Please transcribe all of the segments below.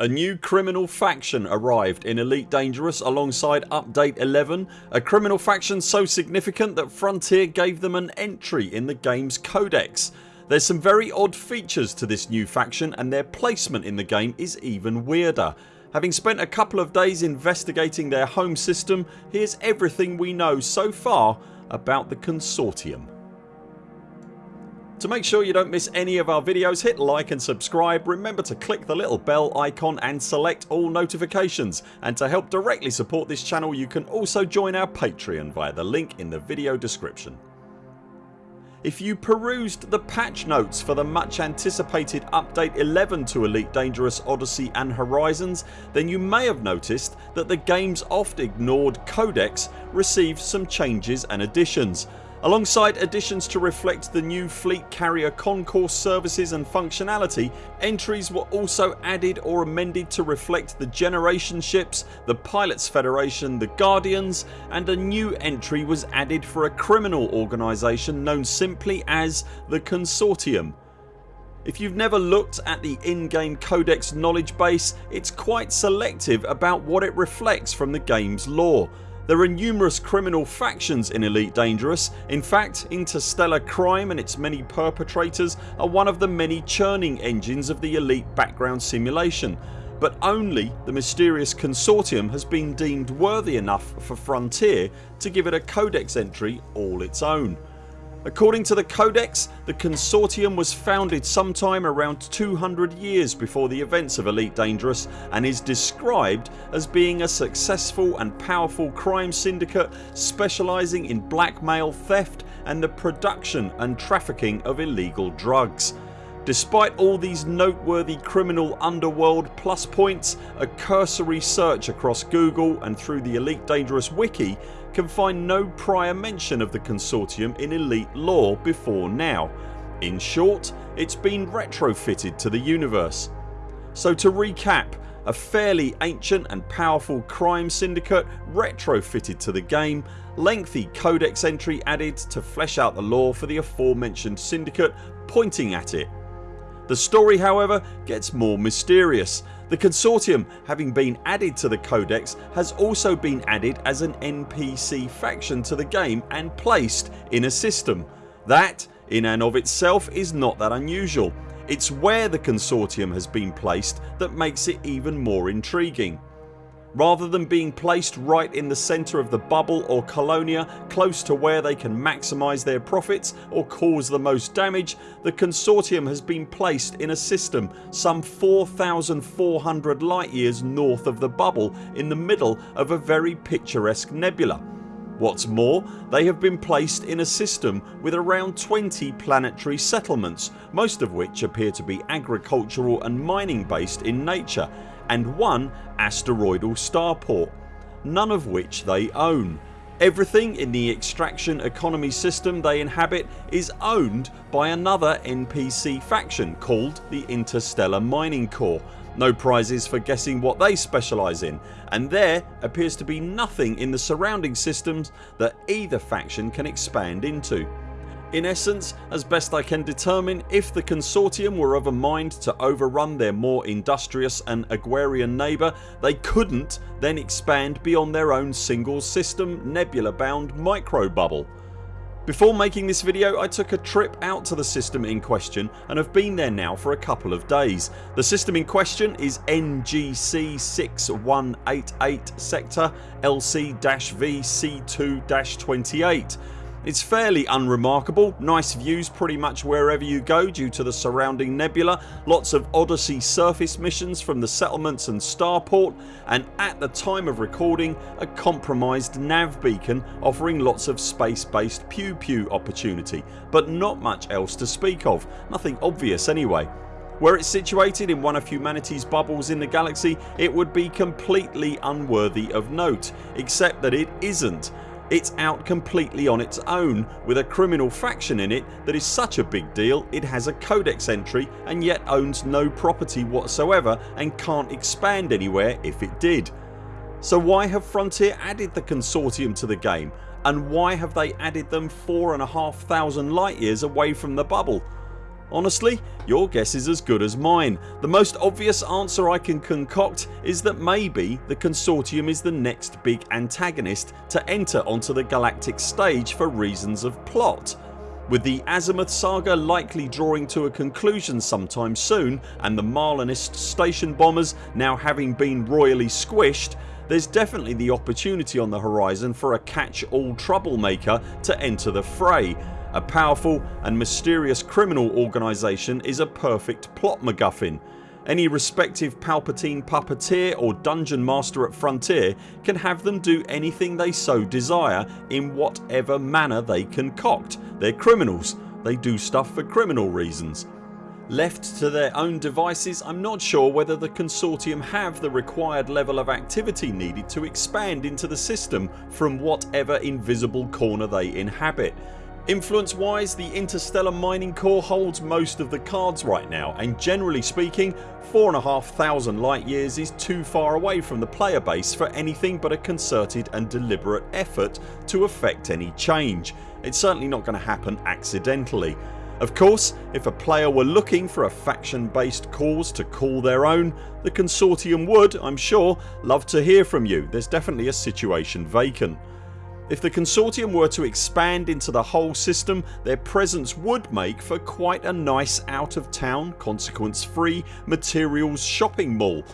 A new criminal faction arrived in Elite Dangerous alongside Update 11, a criminal faction so significant that Frontier gave them an entry in the games codex. There's some very odd features to this new faction and their placement in the game is even weirder. Having spent a couple of days investigating their home system here's everything we know so far about the Consortium. To make sure you don't miss any of our videos hit like and subscribe. Remember to click the little bell icon and select all notifications and to help directly support this channel you can also join our Patreon via the link in the video description. If you perused the patch notes for the much anticipated update 11 to Elite Dangerous Odyssey and Horizons then you may have noticed that the games oft ignored codex received some changes and additions Alongside additions to reflect the new Fleet Carrier Concourse services and functionality entries were also added or amended to reflect the Generation ships, the Pilots Federation, the Guardians and a new entry was added for a criminal organisation known simply as the Consortium. If you've never looked at the in-game codex knowledge base it's quite selective about what it reflects from the games lore there are numerous criminal factions in Elite Dangerous. In fact Interstellar Crime and its many perpetrators are one of the many churning engines of the Elite background simulation but only the mysterious consortium has been deemed worthy enough for Frontier to give it a codex entry all its own. According to the codex the consortium was founded sometime around 200 years before the events of Elite Dangerous and is described as being a successful and powerful crime syndicate specialising in blackmail, theft and the production and trafficking of illegal drugs. Despite all these noteworthy criminal underworld plus points a cursory search across Google and through the Elite Dangerous wiki can find no prior mention of the consortium in Elite lore before now. In short it's been retrofitted to the universe. So to recap a fairly ancient and powerful crime syndicate retrofitted to the game, lengthy codex entry added to flesh out the lore for the aforementioned syndicate pointing at it. The story however gets more mysterious the consortium having been added to the codex has also been added as an NPC faction to the game and placed in a system. That in and of itself is not that unusual. It's where the consortium has been placed that makes it even more intriguing. Rather than being placed right in the centre of the bubble or colonia close to where they can maximise their profits or cause the most damage the consortium has been placed in a system some 4400 light years north of the bubble in the middle of a very picturesque nebula. What's more they have been placed in a system with around 20 planetary settlements most of which appear to be agricultural and mining based in nature and one asteroidal starport none of which they own. Everything in the extraction economy system they inhabit is owned by another NPC faction called the Interstellar Mining Corps. No prizes for guessing what they specialise in and there appears to be nothing in the surrounding systems that either faction can expand into. In essence as best I can determine if the consortium were of a mind to overrun their more industrious and agrarian neighbour they couldn't then expand beyond their own single system nebula bound micro bubble. Before making this video I took a trip out to the system in question and have been there now for a couple of days. The system in question is NGC 6188 sector LC-V C2-28 it's fairly unremarkable, nice views pretty much wherever you go due to the surrounding nebula, lots of Odyssey surface missions from the settlements and starport. And at the time of recording a compromised nav beacon offering lots of space based pew pew opportunity. But not much else to speak of, nothing obvious anyway. Were it situated in one of humanity's bubbles in the galaxy it would be completely unworthy of note except that it isn't it's out completely on its own with a criminal faction in it that is such a big deal it has a codex entry and yet owns no property whatsoever and can't expand anywhere if it did. So why have Frontier added the consortium to the game and why have they added them four and a half thousand light years away from the bubble? Honestly your guess is as good as mine. The most obvious answer I can concoct is that maybe the Consortium is the next big antagonist to enter onto the galactic stage for reasons of plot. With the Azimuth saga likely drawing to a conclusion sometime soon and the Marlinist station bombers now having been royally squished there's definitely the opportunity on the horizon for a catch all troublemaker to enter the fray. A powerful and mysterious criminal organisation is a perfect plot MacGuffin. Any respective Palpatine puppeteer or dungeon master at Frontier can have them do anything they so desire in whatever manner they concoct. They're criminals. They do stuff for criminal reasons. Left to their own devices I'm not sure whether the consortium have the required level of activity needed to expand into the system from whatever invisible corner they inhabit. Influence wise the Interstellar Mining Corps holds most of the cards right now and generally speaking 4,500 light years is too far away from the player base for anything but a concerted and deliberate effort to affect any change. It's certainly not going to happen accidentally. Of course if a player were looking for a faction based cause to call their own the consortium would, I'm sure, love to hear from you. There's definitely a situation vacant. If the consortium were to expand into the whole system their presence would make for quite a nice out of town consequence free materials shopping mall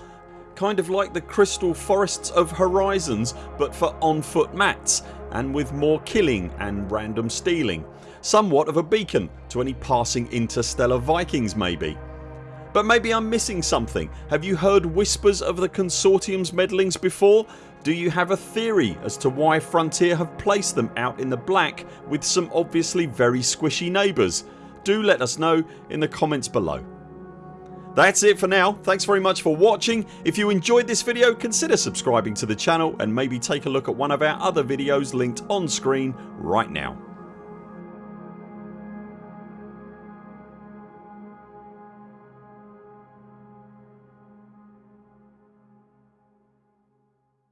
kind of like the crystal forests of horizons but for on foot mats and with more killing and random stealing. Somewhat of a beacon to any passing interstellar Vikings maybe. But maybe I'm missing something. Have you heard whispers of the consortium's meddlings before? Do you have a theory as to why Frontier have placed them out in the black with some obviously very squishy neighbours? Do let us know in the comments below. That's it for now. Thanks very much for watching. If you enjoyed this video consider subscribing to the channel and maybe take a look at one of our other videos linked on screen right now.